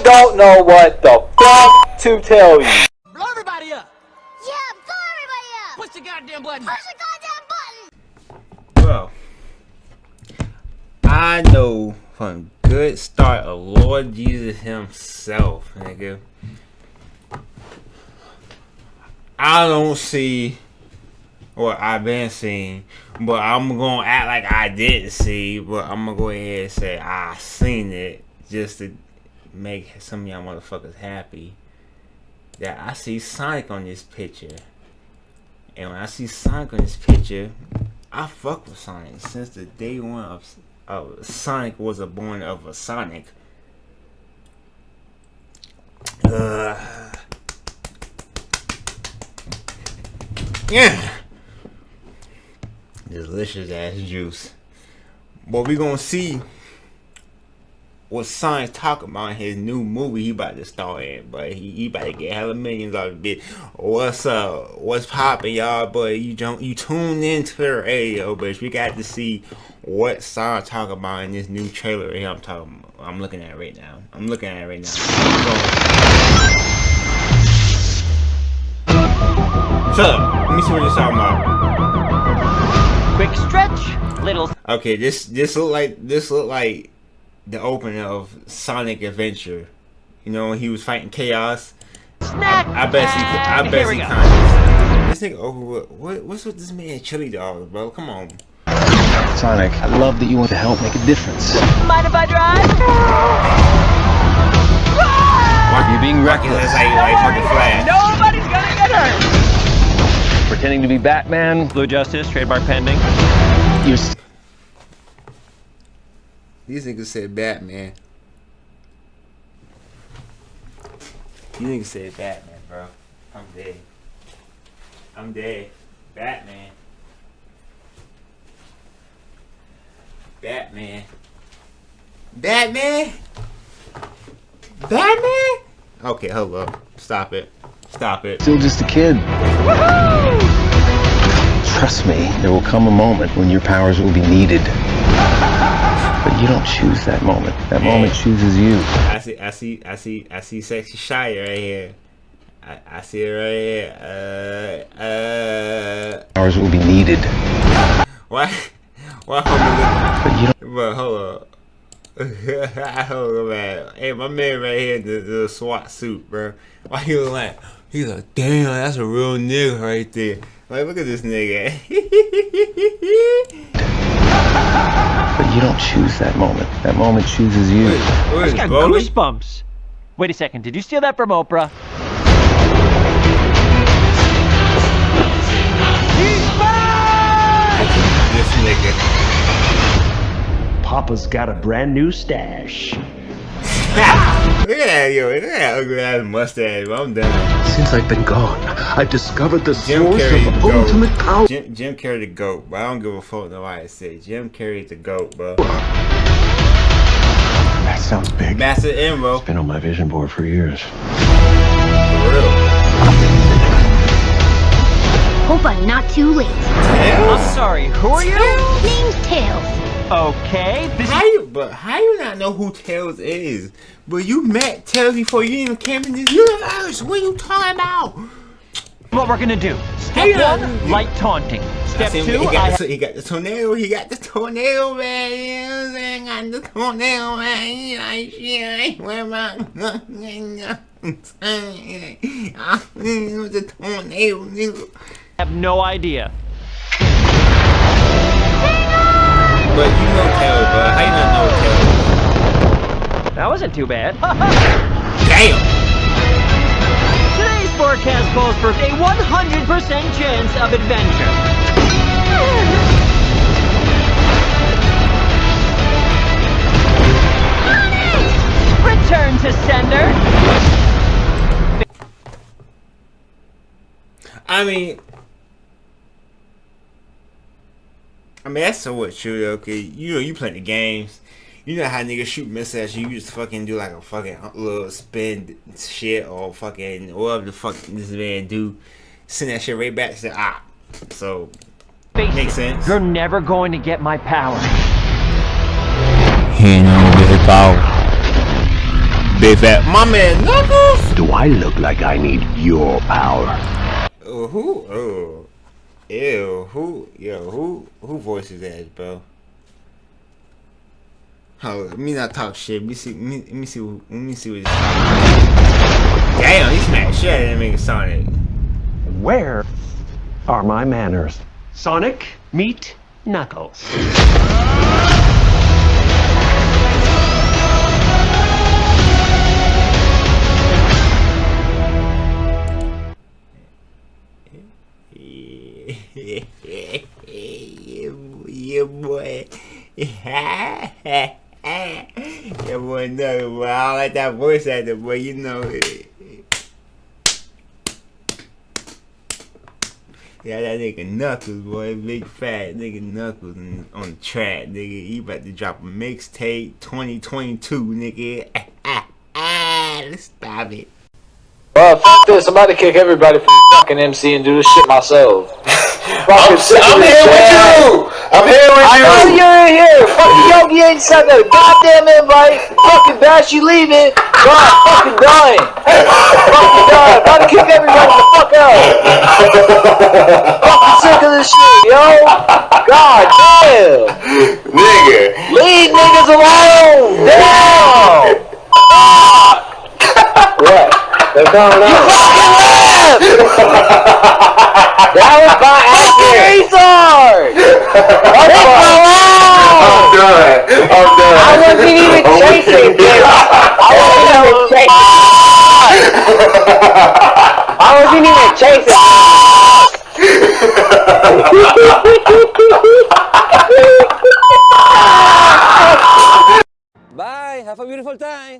I don't know what the fuck to tell you. Blow everybody up! Yeah, blow everybody up! Push the goddamn button! Push the goddamn button! Bro, I know from good start of Lord Jesus himself, nigga. I don't see what I've been seeing, but I'm gonna act like I didn't see, but I'm gonna go ahead and say I seen it just to make some y'all motherfuckers happy. That I see Sonic on this picture. And when I see Sonic on this picture, I fuck with Sonic since the day one of, of Sonic was a born of a Sonic. Uh, yeah, delicious ass juice. But we gonna see what Sonic talking about in his new movie he about to star in, but he, he about to get hella millions out of it. What's up? What's poppin', y'all? But you don't you tune into the radio, but we got to see what Sonic talking about in this new trailer here. I'm talking. I'm looking at it right now. I'm looking at it right now. Up. Let me see what you're talking about. Quick stretch, little. Okay, this this look like this look like the opening of Sonic Adventure. You know when he was fighting Chaos. Snack! I bet he. I and bet here he we go. kind This nigga over. What, what's with this man chili dog, bro? Come on. Sonic, I love that you want to help make a difference. Mind if I drive? You're being reckless. That's how you like fucking flash. Nobody's gonna get hurt! Pretending to be Batman. Blue Justice, trademark pending. You're s- These niggas said Batman. These niggas said Batman, bro. I'm dead. I'm dead. Batman. Batman. Batman? Batman? Okay, hold up. Stop it. Stop it. still just a kid. Trust me, there will come a moment when your powers will be needed. But you don't choose that moment. That moment chooses you. I see, I see, I see, I see sexy shy right here. I, I see it right here. Uh, uh. Powers will be needed. Why? Why But you don't? But hold up. hold up, man. Hey, my man right here the, the SWAT suit, bro. Why he look like? He's like, damn, that's a real nigga right there. Like, look at this nigga. but you don't choose that moment. That moment chooses you. What is Got Broly? goosebumps. Wait a second, did you steal that from Oprah? He's back! This nigga. Papa's got a brand new stash. Look at that, yo. Look at that ugly ass mustache. bro. I'm done. Since I've been gone, I've discovered the Jim source Carrey of goat. ultimate power. Jim, Jim Carrey the goat, but I don't give a fuck no why I say Jim Carrey the goat, bro. That sounds big. Master Emerald. Been on my vision board for years. For real. Hope I'm not too late. I'm sorry, who are you? Name's Tails. Okay, this How you, but how you not know who Tails is? But you met Tails before you even came in this universe. What are you talking about? what we're gonna do. Step uh, one, light taunting. Step See, two, he I got, the, he got the tornado. He got the tornado, man. I'm? Got the tornado, man. You know, shit. Where am I? the tornado, nigga. have no idea. But you know Tails, bro. How you not know Tails? That wasn't too bad. Damn. Today's forecast calls for a 100% chance of adventure. Return to sender. I mean, I mean that's so what true. Okay, you know you play the games. You know how niggas shoot missiles. You just fucking do like a fucking little spin shit or fucking whatever the fuck this man do. Send that shit right back to the op. So Face Makes it, sense. You're never going to get my power. he ain't gonna get his power. Big fat. My man Knuckles. Do I look like I need your power? Oh, who? Oh, ew. Who? Yo, who? Who voices that, bro? Oh, let me not talk shit. Let me see. Let me, let me see. Let me see what. Damn, he smacked shit out that nigga Sonic. Where are my manners? Sonic, meet Knuckles. Yeah, boy, no, boy. I don't like that voice actor, boy. You know it. Yeah, that nigga Knuckles, boy. Big fat nigga Knuckles on, on the track, nigga. He about to drop a mixtape 2022, nigga. ah Let's stop it. Well, f this. I'm about to kick everybody from fucking MC and do this shit myself. I'm, I'm here with you. I'm here with I you. know you're in here. Fucking Yogi ain't sent that goddamn invite. Fucking Bash, you leaving. God, fucking dying. fucking dying. About to kick everybody the fuck out. fucking sick of this shit, yo. God damn. Nigga. Leave niggas alone. Damn. what? They're going on. You fucking left. that was by fucking I'm done. I'm done. I wasn't even chasing, bitch. I wasn't even chasing. I wasn't even chasing. Bye. Have a beautiful time.